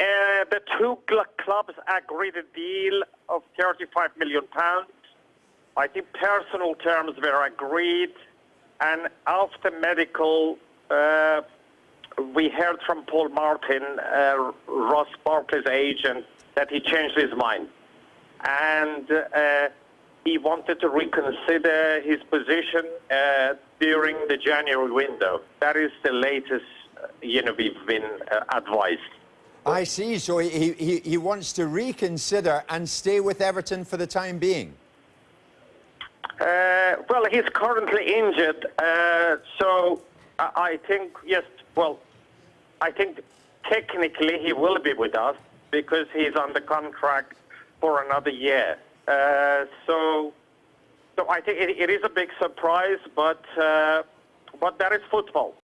uh, the two clubs agreed a deal of 35 million pounds. I think personal terms were agreed, and after medical, uh, we heard from Paul Martin, uh, Ross Barkley's agent, that he changed his mind, and uh, he wanted to reconsider his position during the January window. That is the latest, you know, we've been advised. I see. So he, he, he wants to reconsider and stay with Everton for the time being. Uh, well, he's currently injured, uh, so I, think yes. Well, I think technically he will be with us because he's the contract for another year. Uh, so, so I think it, it is a big surprise, but uh, but that is football.